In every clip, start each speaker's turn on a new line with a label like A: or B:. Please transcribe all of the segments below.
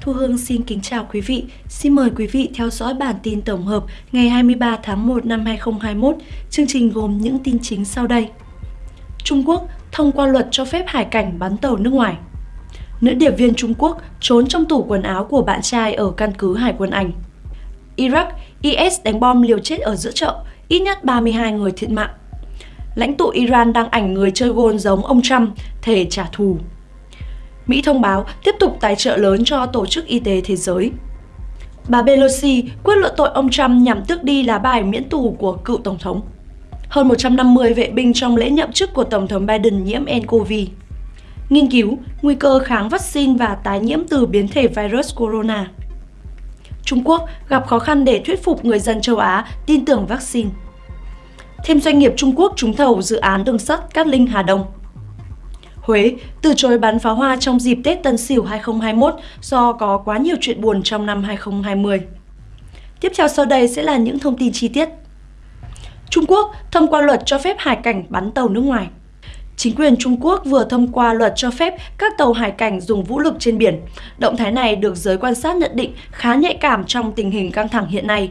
A: Thu Hương xin kính chào quý vị. Xin mời quý vị theo dõi bản tin tổng hợp ngày 23 tháng 1 năm 2021. Chương trình gồm những tin chính sau đây. Trung Quốc thông qua luật cho phép hải cảnh bắn tàu nước ngoài. Nữ điệp viên Trung Quốc trốn trong tủ quần áo của bạn trai ở căn cứ Hải quân Anh. Iraq, IS đánh bom liều chết ở giữa chợ, ít nhất 32 người thiệt mạng. Lãnh tụ Iran đang ảnh người chơi gôn giống ông Trump, thể trả thù. Mỹ thông báo tiếp tục tài trợ lớn cho Tổ chức Y tế Thế giới. Bà Pelosi quyết luận tội ông Trump nhằm tước đi lá bài miễn tù của cựu Tổng thống. Hơn 150 vệ binh trong lễ nhậm chức của Tổng thống Biden nhiễm nCoV. Nghiên cứu nguy cơ kháng vaccine và tái nhiễm từ biến thể virus corona. Trung Quốc gặp khó khăn để thuyết phục người dân châu Á tin tưởng vaccine. Thêm doanh nghiệp Trung Quốc trúng thầu dự án đường sắt Cát Linh Hà Đông. Huế, từ chối bắn pháo hoa trong dịp Tết Tân Sửu 2021 do có quá nhiều chuyện buồn trong năm 2020. Tiếp theo sau đây sẽ là những thông tin chi tiết. Trung Quốc thông qua luật cho phép hải cảnh bắn tàu nước ngoài. Chính quyền Trung Quốc vừa thông qua luật cho phép các tàu hải cảnh dùng vũ lực trên biển. Động thái này được giới quan sát nhận định khá nhạy cảm trong tình hình căng thẳng hiện nay.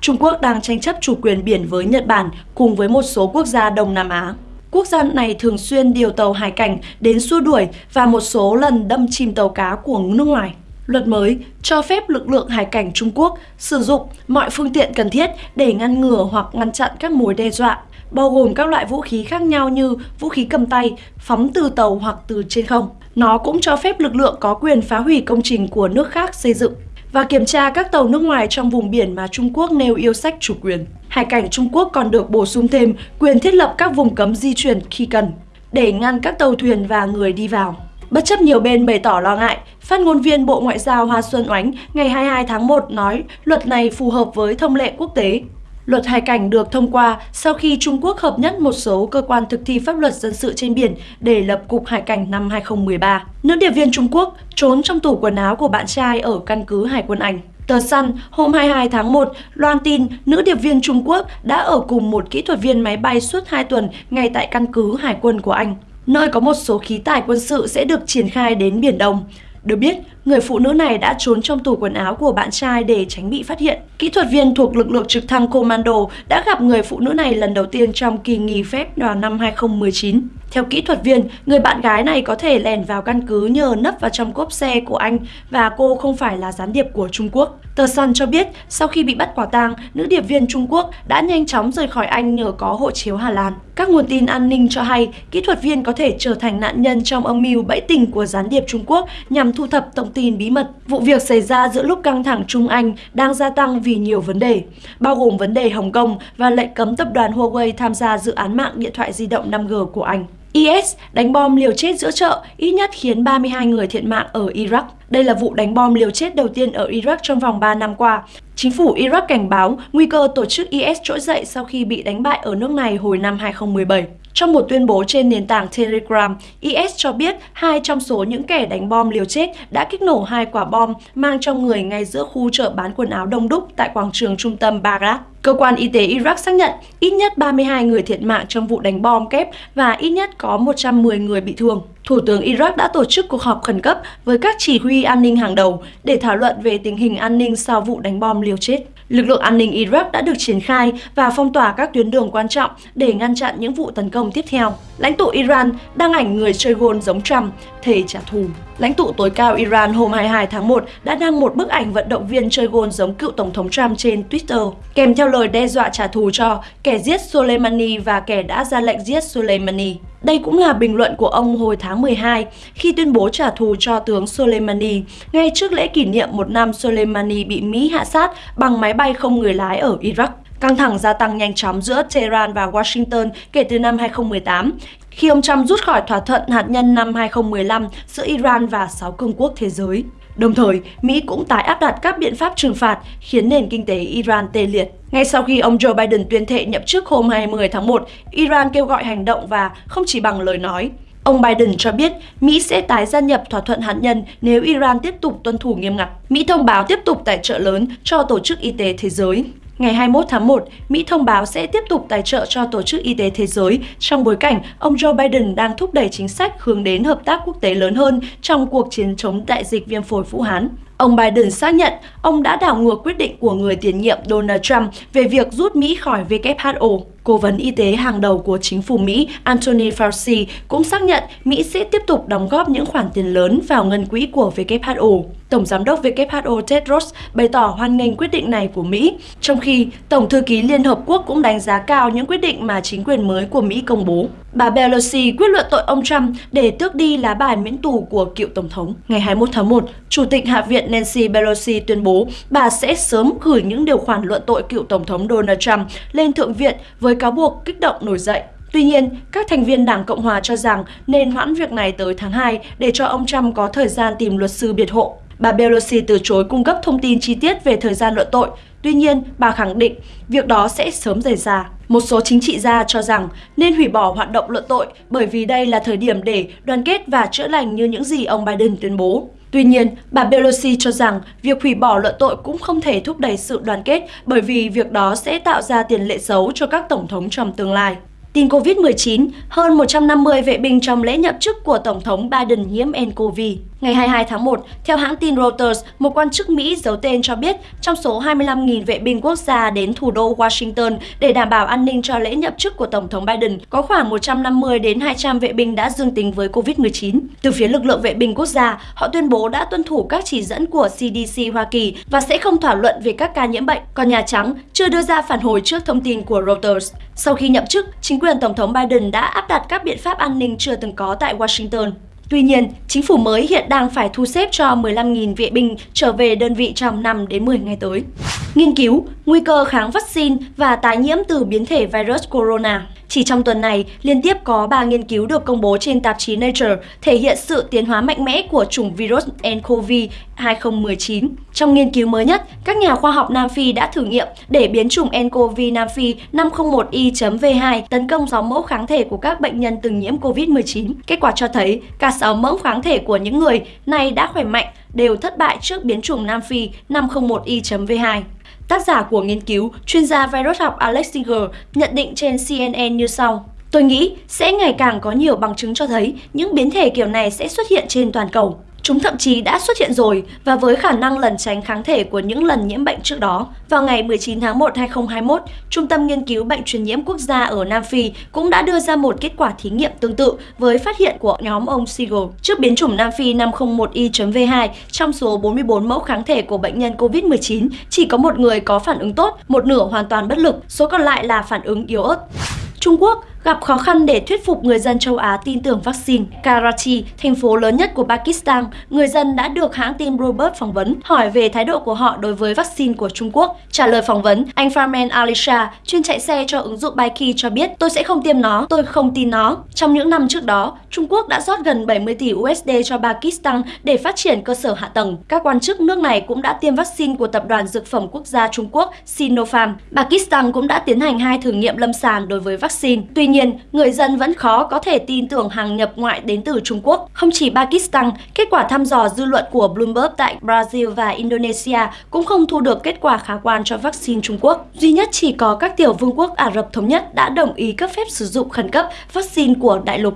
A: Trung Quốc đang tranh chấp chủ quyền biển với Nhật Bản cùng với một số quốc gia Đông Nam Á. Quốc gia này thường xuyên điều tàu hải cảnh đến xua đuổi và một số lần đâm chìm tàu cá của nước ngoài. Luật mới cho phép lực lượng hải cảnh Trung Quốc sử dụng mọi phương tiện cần thiết để ngăn ngừa hoặc ngăn chặn các mối đe dọa, bao gồm các loại vũ khí khác nhau như vũ khí cầm tay, phóng từ tàu hoặc từ trên không. Nó cũng cho phép lực lượng có quyền phá hủy công trình của nước khác xây dựng và kiểm tra các tàu nước ngoài trong vùng biển mà Trung Quốc nêu yêu sách chủ quyền. Hải cảnh Trung Quốc còn được bổ sung thêm quyền thiết lập các vùng cấm di chuyển khi cần, để ngăn các tàu thuyền và người đi vào. Bất chấp nhiều bên bày tỏ lo ngại, phát ngôn viên Bộ Ngoại giao Hoa Xuân Oánh ngày 22 tháng 1 nói luật này phù hợp với thông lệ quốc tế. Luật hải cảnh được thông qua sau khi Trung Quốc hợp nhất một số cơ quan thực thi pháp luật dân sự trên biển để lập Cục Hải cảnh năm 2013. Nữ điệp viên Trung Quốc trốn trong tủ quần áo của bạn trai ở căn cứ Hải quân Anh. Tờ Sun hôm 22 tháng 1 loan tin nữ điệp viên Trung Quốc đã ở cùng một kỹ thuật viên máy bay suốt 2 tuần ngay tại căn cứ Hải quân của Anh, nơi có một số khí tài quân sự sẽ được triển khai đến Biển Đông. Được biết, người phụ nữ này đã trốn trong tủ quần áo của bạn trai để tránh bị phát hiện. Kỹ thuật viên thuộc lực lượng trực thăng Commando đã gặp người phụ nữ này lần đầu tiên trong kỳ nghỉ phép vào năm 2019. Theo kỹ thuật viên, người bạn gái này có thể lèn vào căn cứ nhờ nấp vào trong cốp xe của anh và cô không phải là gián điệp của Trung Quốc. Tờ Sun cho biết, sau khi bị bắt quả tang, nữ điệp viên Trung Quốc đã nhanh chóng rời khỏi Anh nhờ có hộ chiếu Hà Lan. Các nguồn tin an ninh cho hay, kỹ thuật viên có thể trở thành nạn nhân trong âm mưu bẫy tình của gián điệp Trung Quốc nhằm thu thập tổng tin bí mật. Vụ việc xảy ra giữa lúc căng thẳng Trung Anh đang gia tăng vì nhiều vấn đề, bao gồm vấn đề Hồng Kông và lệnh cấm tập đoàn Huawei tham gia dự án mạng điện thoại di động 5G của Anh. IS đánh bom liều chết giữa chợ, ít nhất khiến 32 người thiệt mạng ở Iraq. Đây là vụ đánh bom liều chết đầu tiên ở Iraq trong vòng 3 năm qua. Chính phủ Iraq cảnh báo nguy cơ tổ chức IS trỗi dậy sau khi bị đánh bại ở nước này hồi năm 2017. Trong một tuyên bố trên nền tảng Telegram, IS cho biết hai trong số những kẻ đánh bom liều chết đã kích nổ hai quả bom mang trong người ngay giữa khu chợ bán quần áo đông đúc tại quảng trường trung tâm Baghdad. Cơ quan y tế Iraq xác nhận ít nhất 32 người thiệt mạng trong vụ đánh bom kép và ít nhất có 110 người bị thương. Thủ tướng Iraq đã tổ chức cuộc họp khẩn cấp với các chỉ huy an ninh hàng đầu để thảo luận về tình hình an ninh sau vụ đánh bom liều chết. Lực lượng an ninh Iraq đã được triển khai và phong tỏa các tuyến đường quan trọng để ngăn chặn những vụ tấn công tiếp theo. Lãnh tụ Iran đăng ảnh người chơi gôn giống Trump, thề trả thù. Lãnh tụ tối cao Iran hôm 22 tháng 1 đã đăng một bức ảnh vận động viên chơi gôn giống cựu Tổng thống Trump trên Twitter, kèm theo lời đe dọa trả thù cho kẻ giết Soleimani và kẻ đã ra lệnh giết Soleimani. Đây cũng là bình luận của ông hồi tháng 12 khi tuyên bố trả thù cho tướng Soleimani ngay trước lễ kỷ niệm một năm Soleimani bị Mỹ hạ sát bằng máy bay không người lái ở Iraq. Căng thẳng gia tăng nhanh chóng giữa Tehran và Washington kể từ năm 2018 khi ông Trump rút khỏi thỏa thuận hạt nhân năm 2015 giữa Iran và 6 cường quốc thế giới. Đồng thời, Mỹ cũng tái áp đặt các biện pháp trừng phạt khiến nền kinh tế Iran tê liệt. Ngay sau khi ông Joe Biden tuyên thệ nhậm chức hôm 20 tháng 1, Iran kêu gọi hành động và không chỉ bằng lời nói. Ông Biden cho biết Mỹ sẽ tái gia nhập thỏa thuận hạt nhân nếu Iran tiếp tục tuân thủ nghiêm ngặt. Mỹ thông báo tiếp tục tài trợ lớn cho Tổ chức Y tế Thế giới. Ngày 21 tháng 1, Mỹ thông báo sẽ tiếp tục tài trợ cho Tổ chức Y tế Thế giới trong bối cảnh ông Joe Biden đang thúc đẩy chính sách hướng đến hợp tác quốc tế lớn hơn trong cuộc chiến chống đại dịch viêm phổi Vũ Hán. Ông Biden xác nhận ông đã đảo ngược quyết định của người tiền nhiệm Donald Trump về việc rút Mỹ khỏi WHO. Cố vấn y tế hàng đầu của chính phủ Mỹ Anthony Fauci cũng xác nhận Mỹ sẽ tiếp tục đóng góp những khoản tiền lớn vào ngân quỹ của WHO. Tổng giám đốc WHO Tedros bày tỏ hoan nghênh quyết định này của Mỹ, trong khi Tổng thư ký Liên Hợp Quốc cũng đánh giá cao những quyết định mà chính quyền mới của Mỹ công bố. Bà Pelosi quyết luận tội ông Trump để tước đi lá bài miễn tù của cựu Tổng thống. Ngày 21 tháng 1, Chủ tịch Hạ viện Nancy Pelosi tuyên bố bà sẽ sớm gửi những điều khoản luận tội cựu Tổng thống Donald Trump lên Thượng viện với cáo buộc kích động nổi dậy. Tuy nhiên, các thành viên Đảng Cộng Hòa cho rằng nên hoãn việc này tới tháng 2 để cho ông Trump có thời gian tìm luật sư biệt hộ. Bà Pelosi từ chối cung cấp thông tin chi tiết về thời gian luận tội, tuy nhiên bà khẳng định việc đó sẽ sớm xảy ra. Một số chính trị gia cho rằng nên hủy bỏ hoạt động luận tội bởi vì đây là thời điểm để đoàn kết và chữa lành như những gì ông Biden tuyên bố. Tuy nhiên, bà Pelosi cho rằng việc hủy bỏ luận tội cũng không thể thúc đẩy sự đoàn kết bởi vì việc đó sẽ tạo ra tiền lệ xấu cho các tổng thống trong tương lai. Tin COVID-19, hơn 150 vệ binh trong lễ nhậm chức của Tổng thống Biden nhiễm nCoV. Ngày 22 tháng 1, theo hãng tin Reuters, một quan chức Mỹ giấu tên cho biết trong số 25.000 vệ binh quốc gia đến thủ đô Washington để đảm bảo an ninh cho lễ nhậm chức của Tổng thống Biden, có khoảng 150 đến 200 vệ binh đã dương tính với COVID-19. Từ phía lực lượng vệ binh quốc gia, họ tuyên bố đã tuân thủ các chỉ dẫn của CDC Hoa Kỳ và sẽ không thảo luận về các ca nhiễm bệnh. Còn Nhà Trắng chưa đưa ra phản hồi trước thông tin của Reuters. Sau khi nhậm chức, chính quyền Tổng thống Biden đã áp đặt các biện pháp an ninh chưa từng có tại Washington. Tuy nhiên, chính phủ mới hiện đang phải thu xếp cho 15.000 vệ binh trở về đơn vị trong 5 đến 10 ngày tới. Nghiên cứu, nguy cơ kháng vaccine và tái nhiễm từ biến thể virus corona. Chỉ trong tuần này, liên tiếp có 3 nghiên cứu được công bố trên tạp chí Nature thể hiện sự tiến hóa mạnh mẽ của chủng virus nCoV 2019. Trong nghiên cứu mới nhất, các nhà khoa học Nam Phi đã thử nghiệm để biến chủng nCoV Nam Phi 501y.v2 tấn công 6 mẫu kháng thể của các bệnh nhân từng nhiễm COVID-19. Kết quả cho thấy cả 6 mẫu kháng thể của những người này đã khỏe mạnh, đều thất bại trước biến chủng Nam Phi 501y.v2 Tác giả của nghiên cứu, chuyên gia virus học Alex Singer nhận định trên CNN như sau. Tôi nghĩ sẽ ngày càng có nhiều bằng chứng cho thấy những biến thể kiểu này sẽ xuất hiện trên toàn cầu. Chúng thậm chí đã xuất hiện rồi và với khả năng lẩn tránh kháng thể của những lần nhiễm bệnh trước đó. Vào ngày 19 tháng 1 2021, Trung tâm Nghiên cứu Bệnh truyền nhiễm quốc gia ở Nam Phi cũng đã đưa ra một kết quả thí nghiệm tương tự với phát hiện của nhóm ông Siegel. Trước biến chủng Nam Phi 501Y.V2 trong số 44 mẫu kháng thể của bệnh nhân COVID-19, chỉ có một người có phản ứng tốt, một nửa hoàn toàn bất lực, số còn lại là phản ứng yếu ớt. Trung Quốc gặp khó khăn để thuyết phục người dân châu Á tin tưởng vaccine. Karachi, thành phố lớn nhất của Pakistan, người dân đã được hãng tin Bloomberg phỏng vấn hỏi về thái độ của họ đối với vaccine của Trung Quốc. Trả lời phỏng vấn, anh Farman Alisha, chuyên chạy xe cho ứng dụng Bikey cho biết tôi sẽ không tiêm nó, tôi không tin nó. Trong những năm trước đó, Trung Quốc đã rót gần 70 tỷ USD cho Pakistan để phát triển cơ sở hạ tầng. Các quan chức nước này cũng đã tiêm vaccine của tập đoàn dược phẩm quốc gia Trung Quốc Sinopharm. Pakistan cũng đã tiến hành hai thử nghiệm lâm sàng đối với vaccine. Tuy nhiên, người dân vẫn khó có thể tin tưởng hàng nhập ngoại đến từ Trung Quốc. Không chỉ Pakistan, kết quả thăm dò dư luận của Bloomberg tại Brazil và Indonesia cũng không thu được kết quả khả quan cho vaccine Trung Quốc. Duy nhất chỉ có các tiểu vương quốc Ả Rập Thống Nhất đã đồng ý cấp phép sử dụng khẩn cấp vaccine của đại lục.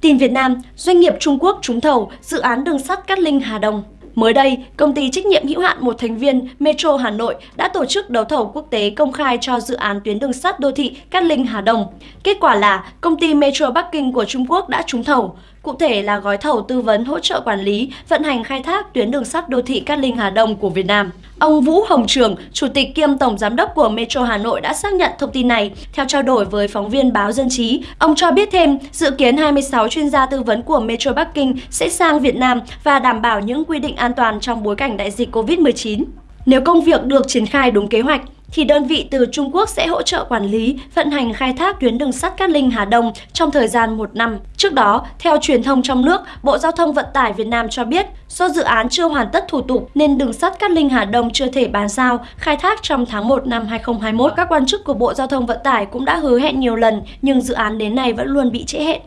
A: Tin Việt Nam, doanh nghiệp Trung Quốc trúng thầu dự án đường sắt Cát Linh Hà Đông. Mới đây, công ty trách nhiệm hữu hạn một thành viên Metro Hà Nội đã tổ chức đấu thầu quốc tế công khai cho dự án tuyến đường sắt đô thị Cát Linh Hà Đông. Kết quả là công ty Metro Bắc Kinh của Trung Quốc đã trúng thầu. Cụ thể là gói thầu tư vấn hỗ trợ quản lý, vận hành khai thác tuyến đường sắt đô thị Cát Linh Hà Đông của Việt Nam. Ông Vũ Hồng Trường, Chủ tịch kiêm Tổng Giám đốc của Metro Hà Nội đã xác nhận thông tin này. Theo trao đổi với phóng viên báo Dân Trí, ông cho biết thêm dự kiến 26 chuyên gia tư vấn của Metro Bắc Kinh sẽ sang Việt Nam và đảm bảo những quy định an toàn trong bối cảnh đại dịch COVID-19. Nếu công việc được triển khai đúng kế hoạch, thì đơn vị từ Trung Quốc sẽ hỗ trợ quản lý, vận hành khai thác tuyến đường sắt Cát Linh Hà Đông trong thời gian một năm. Trước đó, theo truyền thông trong nước, Bộ Giao thông Vận tải Việt Nam cho biết, do dự án chưa hoàn tất thủ tục nên đường sắt Cát Linh Hà Đông chưa thể bàn giao khai thác trong tháng 1 năm 2021. Các quan chức của Bộ Giao thông Vận tải cũng đã hứa hẹn nhiều lần, nhưng dự án đến nay vẫn luôn bị trễ hẹn.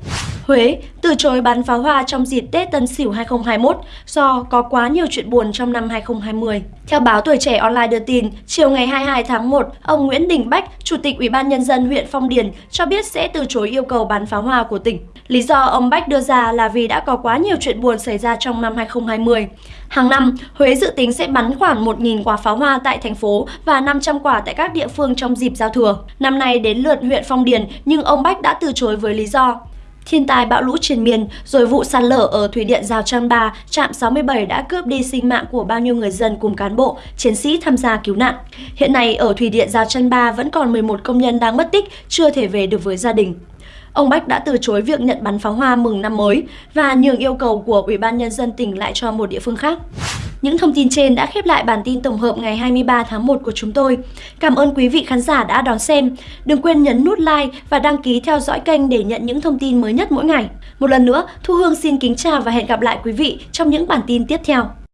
A: Huế từ chối bắn pháo hoa trong dịp Tết Tân Sửu 2021 do có quá nhiều chuyện buồn trong năm 2020. Theo báo Tuổi Trẻ Online đưa tin, chiều ngày 22 tháng 1, ông Nguyễn Đình Bách, Chủ tịch Ủy ban Nhân dân huyện Phong Điền cho biết sẽ từ chối yêu cầu bắn pháo hoa của tỉnh. Lý do ông Bách đưa ra là vì đã có quá nhiều chuyện buồn xảy ra trong năm 2020. Hàng năm, Huế dự tính sẽ bắn khoảng 1.000 quả pháo hoa tại thành phố và 500 quả tại các địa phương trong dịp giao thừa. Năm nay đến lượt huyện Phong Điền nhưng ông Bách đã từ chối với lý do Thiên tai bão lũ trên miền, rồi vụ sạt lở ở Thủy điện Giao Trang Ba, trạm 67 đã cướp đi sinh mạng của bao nhiêu người dân cùng cán bộ, chiến sĩ tham gia cứu nạn. Hiện nay ở Thủy điện Giao Trang Ba vẫn còn 11 công nhân đang mất tích, chưa thể về được với gia đình. Ông Bách đã từ chối việc nhận bắn pháo hoa mừng năm mới và nhường yêu cầu của Ủy ban Nhân dân tỉnh lại cho một địa phương khác. Những thông tin trên đã khép lại bản tin tổng hợp ngày 23 tháng 1 của chúng tôi. Cảm ơn quý vị khán giả đã đón xem. Đừng quên nhấn nút like và đăng ký theo dõi kênh để nhận những thông tin mới nhất mỗi ngày. Một lần nữa, Thu Hương xin kính chào và hẹn gặp lại quý vị trong những bản tin tiếp theo.